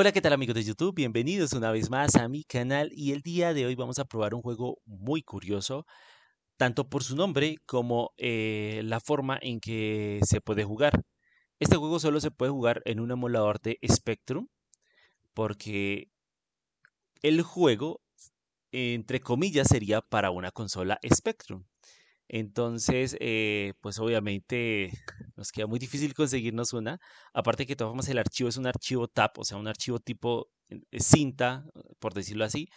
Hola, ¿qué tal amigos de YouTube? Bienvenidos una vez más a mi canal y el día de hoy vamos a probar un juego muy curioso, tanto por su nombre como eh, la forma en que se puede jugar. Este juego solo se puede jugar en un emulador de Spectrum porque el juego, entre comillas, sería para una consola Spectrum. Entonces, eh, pues obviamente nos queda muy difícil conseguirnos una. Aparte que de todas formas el archivo es un archivo TAP, o sea, un archivo tipo eh, cinta, por decirlo así,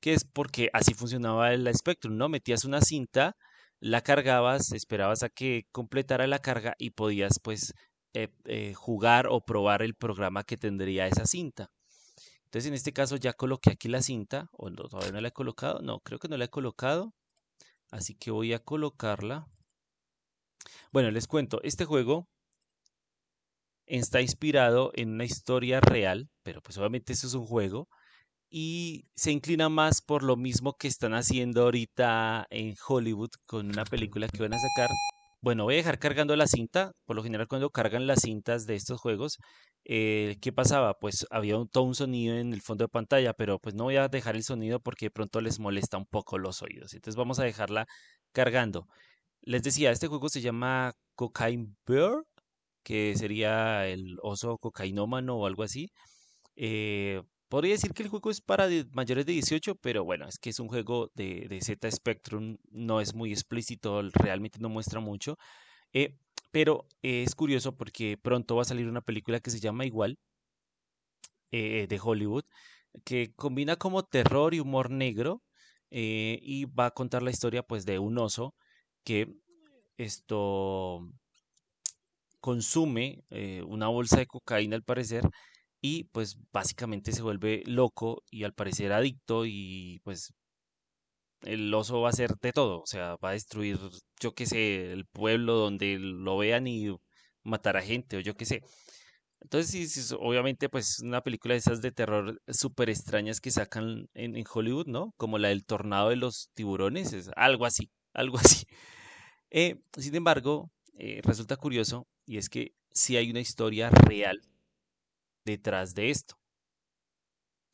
que es porque así funcionaba el Spectrum, ¿no? Metías una cinta, la cargabas, esperabas a que completara la carga y podías pues eh, jugar o probar el programa que tendría esa cinta. Entonces en este caso ya coloqué aquí la cinta, o todavía no la he colocado, no, creo que no la he colocado. Así que voy a colocarla. Bueno, les cuento, este juego está inspirado en una historia real, pero pues obviamente eso es un juego, y se inclina más por lo mismo que están haciendo ahorita en Hollywood con una película que van a sacar. Bueno, voy a dejar cargando la cinta, por lo general cuando cargan las cintas de estos juegos, eh, ¿qué pasaba? Pues había un, todo un sonido en el fondo de pantalla, pero pues no voy a dejar el sonido porque de pronto les molesta un poco los oídos. Entonces vamos a dejarla cargando. Les decía, este juego se llama Cocaine Bear, que sería el oso cocainómano o algo así. Eh, podría decir que el juego es para mayores de 18, pero bueno, es que es un juego de, de Z Spectrum, no es muy explícito, realmente no muestra mucho. Eh, pero es curioso porque pronto va a salir una película que se llama igual, eh, de Hollywood, que combina como terror y humor negro eh, y va a contar la historia pues de un oso que esto consume una bolsa de cocaína al parecer y pues básicamente se vuelve loco y al parecer adicto y pues el oso va a hacer de todo, o sea, va a destruir, yo qué sé, el pueblo donde lo vean y matar a gente, o yo qué sé. Entonces, obviamente, pues una película de esas de terror súper extrañas que sacan en, Hollywood, ¿no? Como la del tornado de los tiburones, es algo así, algo así. Eh, sin embargo, eh, resulta curioso, y es que sí hay una historia real detrás de esto.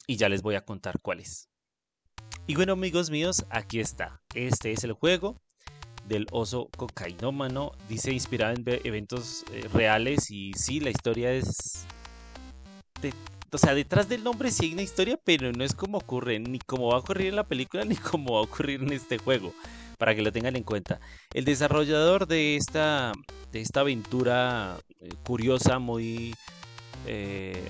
Y ya les voy a contar cuál es. Y bueno amigos míos, aquí está. Este es el juego del oso cocainómano. Dice inspirado en eventos eh, reales y sí, la historia es... o sea, detrás del nombre sí hay una historia, pero no es como ocurre, ni como va a ocurrir en la película, ni como va a ocurrir en este juego. Para que lo tengan en cuenta. El desarrollador de esta, de esta aventura eh, curiosa, muy... Eh,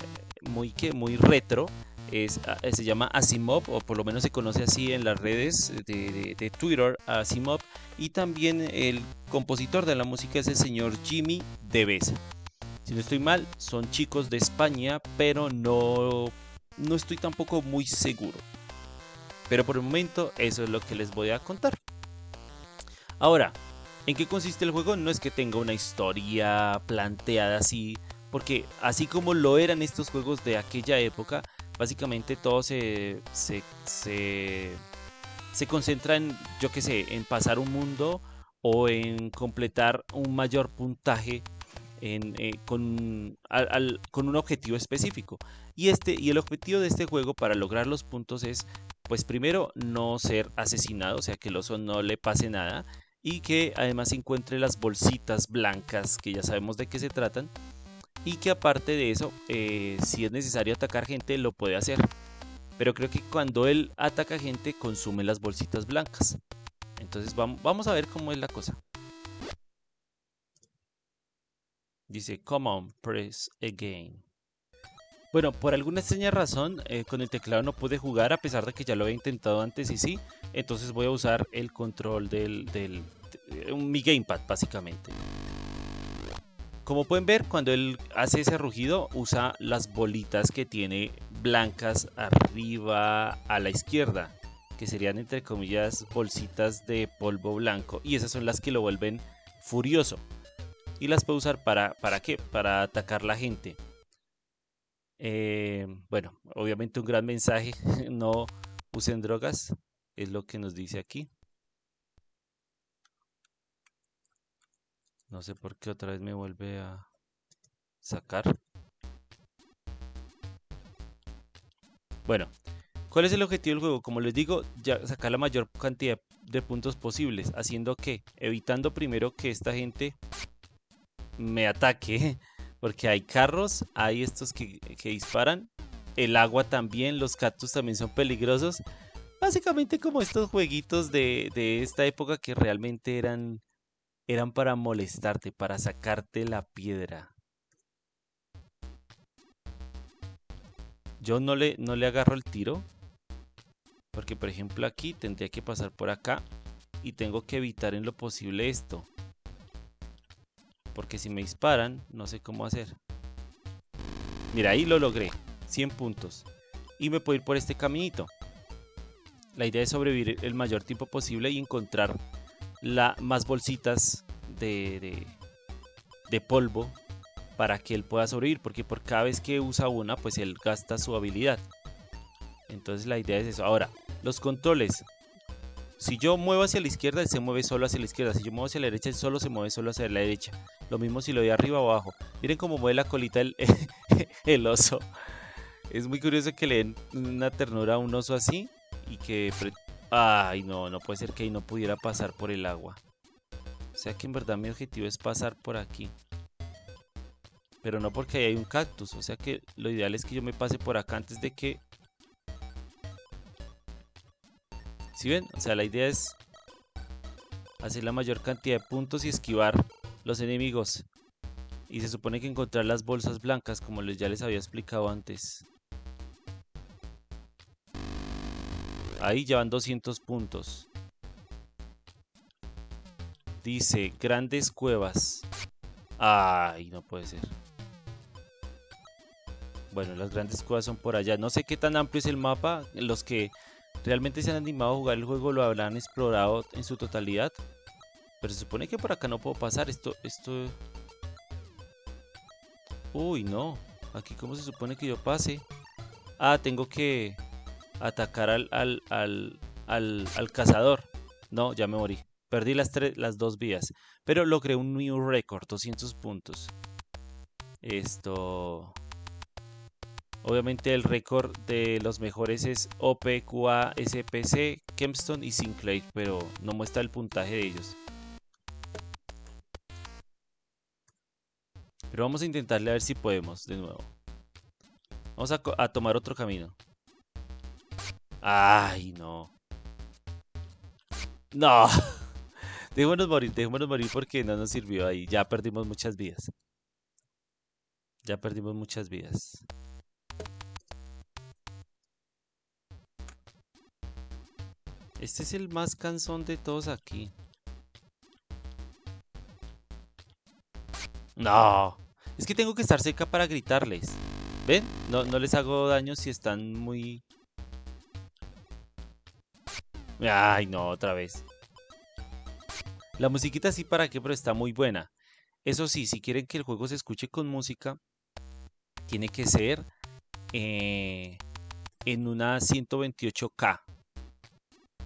muy, muy retro, es, ah, se llama Asimov, o por lo menos se conoce así en las redes de, Twitter, Asimov, y también el compositor de la música es el señor Jimmy Deves. Si no estoy mal, son chicos de España, pero no, no estoy tampoco muy seguro. Pero por el momento eso es lo que les voy a contar. Ahora, ¿en qué consiste el juego? No es que tenga una historia planteada así, porque así como lo eran estos juegos de aquella época, básicamente todo se, se, se, concentra en, yo qué sé, en pasar un mundo o en completar un mayor puntaje eh, con, con, un objetivo específico. Y, este, y el objetivo de este juego para lograr los puntos es, pues primero, no ser asesinado, o sea, que el oso no le pase nada. Y que además encuentre las bolsitas blancas, que ya sabemos de qué se tratan y que aparte de eso, eh, si es necesario atacar gente, lo puede hacer. Pero creo que cuando él ataca gente, consume las bolsitas blancas. Entonces vamos a ver cómo es la cosa. Dice, come on, press again. Bueno, por alguna extraña razón, eh, con el teclado no pude jugar a pesar de que ya lo había intentado antes y sí. Entonces voy a usar el control del, del mi gamepad básicamente. Como pueden ver, cuando él hace ese rugido, usa las bolitas que tiene blancas arriba a la izquierda, que serían entre comillas bolsitas de polvo blanco, y esas son las que lo vuelven furioso. Y las puede usar para, ¿para qué? Para atacar la gente. Eh, bueno, obviamente un gran mensaje, no usen drogas, es lo que nos dice aquí. No sé por qué otra vez me vuelve a sacar. Bueno, ¿cuál es el objetivo del juego? Como les digo, ya sacar la mayor cantidad de puntos posibles, haciendo que, evitando primero que esta gente me ataque, porque hay carros, hay estos que, disparan, el agua también, los cactus también son peligrosos. Básicamente como estos jueguitos de, de esta época que realmente eran, eran para molestarte, para sacarte la piedra. Yo no le, no le agarro el tiro. Porque por ejemplo aquí tendría que pasar por acá. Y tengo que evitar en lo posible esto. Porque si me disparan, no sé cómo hacer. Mira, ahí lo logré. 100 puntos. Y me puedo ir por este caminito. La idea es sobrevivir el mayor tiempo posible y encontrar la, más bolsitas de, de, polvo para que él pueda sobrevivir. Porque por cada vez que usa una, pues él gasta su habilidad. Entonces la idea es eso. Ahora, los controles. Si yo muevo hacia la izquierda, se mueve solo hacia la izquierda. Si yo muevo hacia la derecha, él solo se mueve solo hacia la derecha. Lo mismo si lo doy arriba o abajo. Miren cómo mueve la colita el, el oso. Es muy curioso que le den una ternura a un oso así. Y que... Ay, no, no puede ser que ahí no pudiera pasar por el agua. O sea que en verdad mi objetivo es pasar por aquí. Pero no porque ahí hay un cactus. O sea que lo ideal es que yo me pase por acá antes de que Si ven? O sea, la idea es hacer la mayor cantidad de puntos y esquivar los enemigos. Y se supone que encontrar las bolsas blancas, como ya les había explicado antes. Ahí llevan 200 puntos. Dice, grandes cuevas. Ay, no puede ser. Bueno, las grandes cuevas son por allá. No sé qué tan amplio es el mapa. Los que realmente se han animado a jugar el juego, lo habrán explorado en su totalidad. Pero se supone que por acá no puedo pasar. Esto, esto... Uy, no. Aquí cómo se supone que yo pase. Ah, tengo que atacar al, al, al, al, cazador. No, ya me morí. Perdí las, tres, las dos vías. Pero logré un new record, 200 puntos. Esto... Obviamente el récord de los mejores es OPQA, SPC, Kempstone y Sinclair, pero no muestra el puntaje de ellos. Pero vamos a intentarle a ver si podemos de nuevo. Vamos a, a tomar otro camino. Ay, no. No. Dejémonos morir, dejémonos morir porque no nos sirvió ahí. Ya perdimos muchas vidas. Ya perdimos muchas vidas. Este es el más cansón de todos aquí. No. Es que tengo que estar cerca para gritarles. ¿Ven? No, no les hago daño si están muy... Ay, no, otra vez. La musiquita sí para qué, pero está muy buena. Eso sí, si quieren que el juego se escuche con música, tiene que ser eh, en una 128K.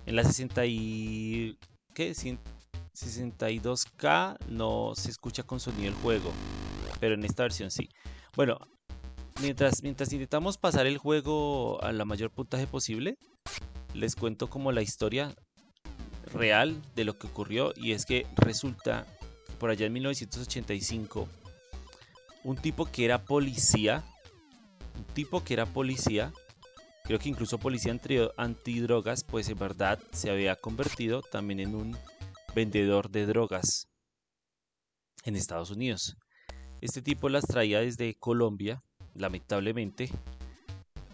En la 60 y... ¿Qué? 62K no se escucha con sonido el juego. Pero en esta versión sí. Bueno, mientras, mientras intentamos pasar el juego a la mayor puntaje posible, les cuento como la historia real de lo que ocurrió. Y es que resulta, por allá en 1985, un tipo que era policía, un tipo que era policía, creo que incluso policía antidrogas, pues en verdad se había convertido también en un vendedor de drogas en Estados Unidos. Este tipo las traía desde Colombia, lamentablemente,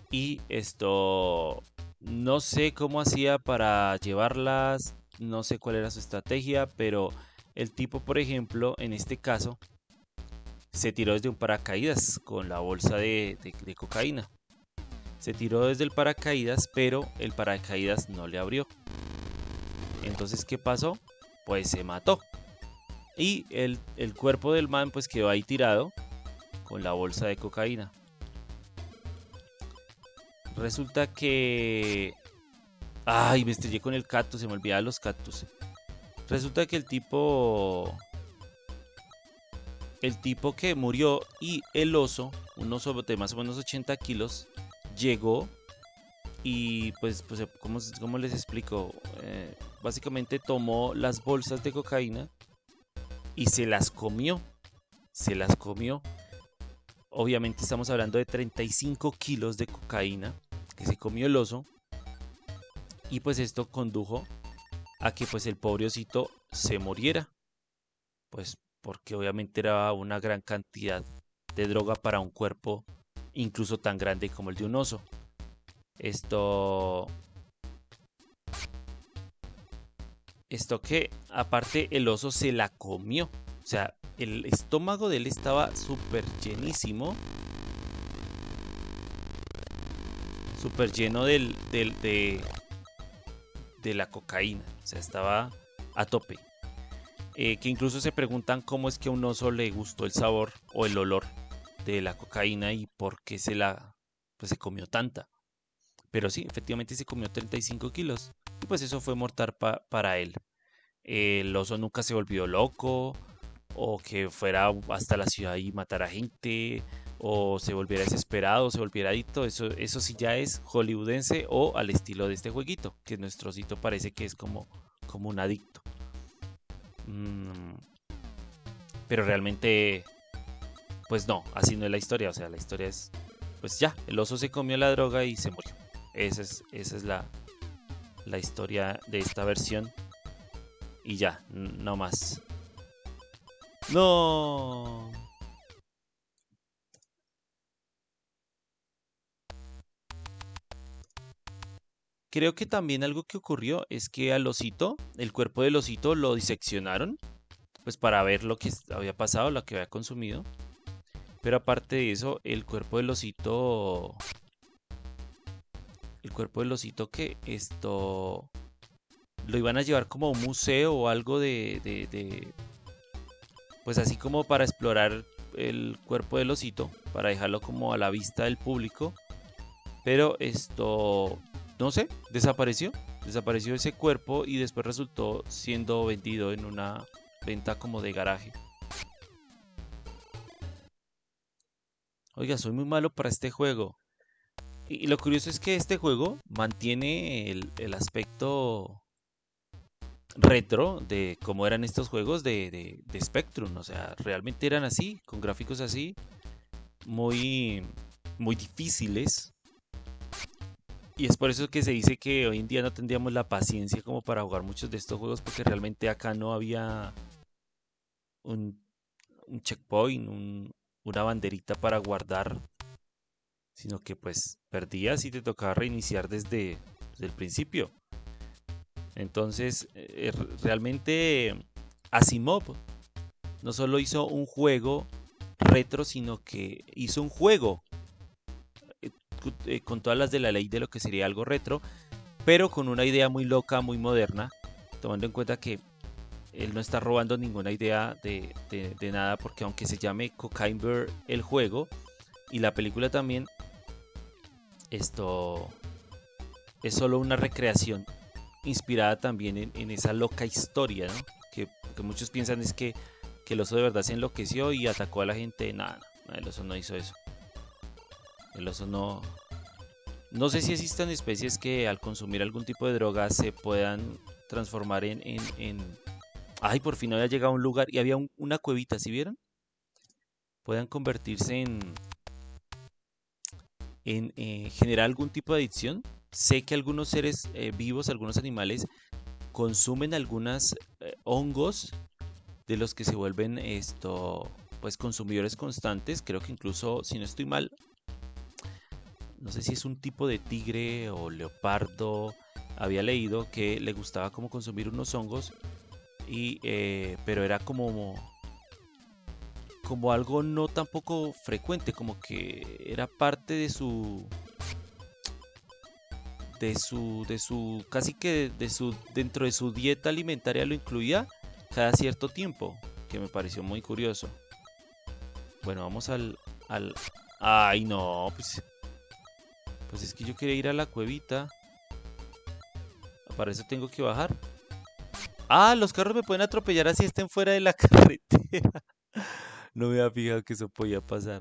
y esto no sé cómo hacía para llevarlas, no sé cuál era su estrategia, pero el tipo, por ejemplo, en este caso, se tiró desde un paracaídas con la bolsa de cocaína. Se tiró desde el paracaídas, pero el paracaídas no le abrió. Entonces, ¿qué pasó? Pues se mató. Y el, cuerpo del man pues quedó ahí tirado con la bolsa de cocaína. Resulta que... Ay, me estrellé con el cactus, se me olvidaban los cactus. Resulta que el tipo... El tipo que murió y el oso, un oso de más o menos 80 kilos, llegó y pues, pues ¿cómo, les explico? Eh, básicamente tomó las bolsas de cocaína y se las comió. Se las comió. Obviamente estamos hablando de 35 kilos de cocaína que se comió el oso. Y pues esto condujo a que pues el pobre osito se muriera. Pues porque obviamente era una gran cantidad de droga para un cuerpo incluso tan grande como el de un oso. Esto... Esto que aparte el oso se la comió. O sea, el estómago de él estaba súper llenísimo. Súper lleno del, del, de, de la cocaína. O sea, estaba a tope. Eh, que incluso se preguntan cómo es que a un oso le gustó el sabor o el olor de la cocaína y por qué se la pues se comió tanta. Pero sí, efectivamente se comió 35 kilos. Y pues eso fue mortal para él. El oso nunca se volvió loco. O que fuera hasta la ciudad y matara gente. O se volviera desesperado, se volviera adicto. Eso, eso sí ya es hollywoodense o al estilo de este jueguito. Que nuestro osito parece que es como, como un adicto. Mm, pero realmente, pues no, así no es la historia. O sea, la historia es, pues ya, el oso se comió la droga y se murió. Esa es, esa es la, la historia de esta versión. Y ya, no más. No. Creo que también algo que ocurrió es que al osito, el cuerpo del osito lo diseccionaron, pues para ver lo que había pasado, lo que había consumido. Pero aparte de eso, el cuerpo del osito el cuerpo del osito que esto lo iban a llevar como un museo o algo de, de, pues así como para explorar el cuerpo del osito para dejarlo como a la vista del público pero esto no sé desapareció desapareció ese cuerpo y después resultó siendo vendido en una venta como de garaje oiga soy muy malo para este juego y lo curioso es que este juego mantiene el, aspecto retro de cómo eran estos juegos de, de, Spectrum. O sea, realmente eran así, con gráficos así, muy, muy difíciles. Y es por eso que se dice que hoy en día no tendríamos la paciencia como para jugar muchos de estos juegos, porque realmente acá no había un, checkpoint, un, una banderita para guardar sino que pues perdías y te tocaba reiniciar desde, el principio. Entonces, eh, realmente Asimov no solo hizo un juego retro, sino que hizo un juego eh, con todas las de la ley de lo que sería algo retro, pero con una idea muy loca, muy moderna, tomando en cuenta que él no está robando ninguna idea de, nada, porque aunque se llame Cocaine Bear el juego y la película también, esto es solo una recreación inspirada también en, esa loca historia, ¿no? Que, muchos piensan es que, el oso de verdad se enloqueció y atacó a la gente. Nada, el oso no hizo eso. El oso no... No sé si existan especies que al consumir algún tipo de droga se puedan transformar en... en, Ay, por fin había llegado a un lugar y había una cuevita, ¿sí vieron? Puedan convertirse en, en eh, generar algún tipo de adicción. Sé que algunos seres eh, vivos, algunos animales, consumen algunos eh, hongos de los que se vuelven esto, pues consumidores constantes. Creo que incluso, si no estoy mal, no sé si es un tipo de tigre o leopardo. Había leído que le gustaba como consumir unos hongos, y, pero era como como algo no tampoco frecuente, como que era parte de su de su de su casi que de su dentro de su dieta alimentaria lo incluía cada cierto tiempo, que me pareció muy curioso. Bueno, vamos al al ay no, pues pues es que yo quería ir a la cuevita. Para eso tengo que bajar. Ah, los carros me pueden atropellar así estén fuera de la carretera. No me había fijado que eso podía pasar.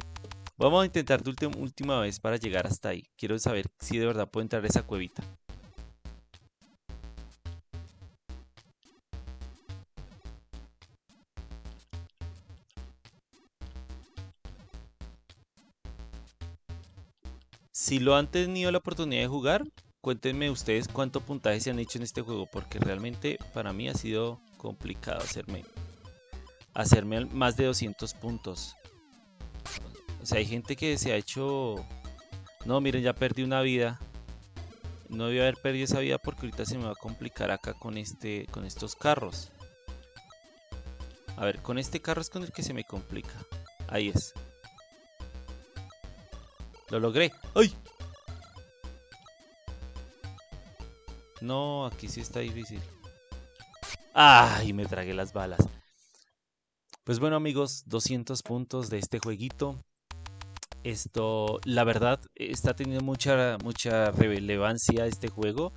Vamos a intentar de última vez para llegar hasta ahí. Quiero saber si de verdad puedo entrar a esa cuevita. Si lo han tenido la oportunidad de jugar, cuéntenme ustedes cuánto puntaje se han hecho en este juego, porque realmente para mí ha sido complicado hacerme, hacerme más de 200 puntos. O sea, hay gente que se ha hecho... No, miren, ya perdí una vida. No voy a haber perdido esa vida porque ahorita se me va a complicar acá con, este, con estos carros. A ver, con este carro es con el que se me complica. Ahí es. Lo logré. ¡Ay! No, aquí sí está difícil. ¡Ay! Me tragué las balas. Pues bueno amigos, 200 puntos de este jueguito. Esto, la verdad, está teniendo mucha, mucha relevancia este juego.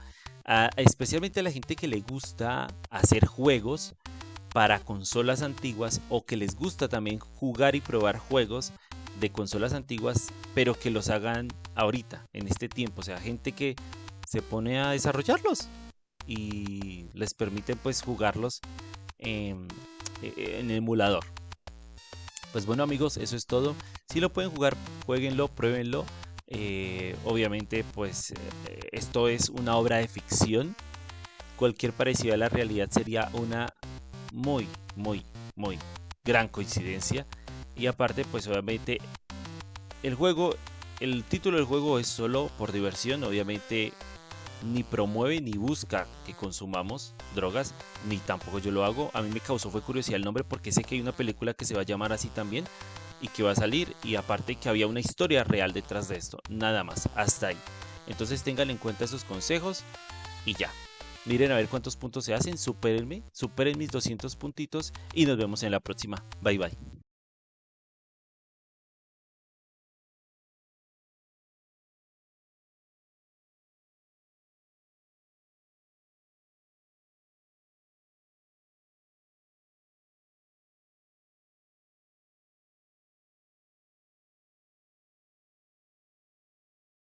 especialmente a la gente que le gusta hacer juegos para consolas antiguas o que les gusta también jugar y probar juegos de consolas antiguas, pero que los hagan ahorita, en este tiempo. O sea, gente que se pone a desarrollarlos y les permite pues jugarlos en, en emulador. Pues bueno amigos, eso es todo. Si lo pueden jugar, jueguenlo, pruébenlo. Eh, obviamente pues eh, esto es una obra de ficción. Cualquier parecido a la realidad sería una muy, muy, muy gran coincidencia. Y aparte, pues obviamente el juego, el título del juego es solo por diversión, obviamente ni promueve ni busca que consumamos drogas, ni tampoco yo lo hago. A mí me causó fue curiosidad el nombre porque sé que hay una película que se va a llamar así también y que va a salir y aparte que había una historia real detrás de esto, nada más, hasta ahí. Entonces tengan en cuenta esos consejos y ya. Miren a ver cuántos puntos se hacen, supérenme, superen mis 200 puntitos y nos vemos en la próxima. Bye bye.